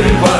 everybody.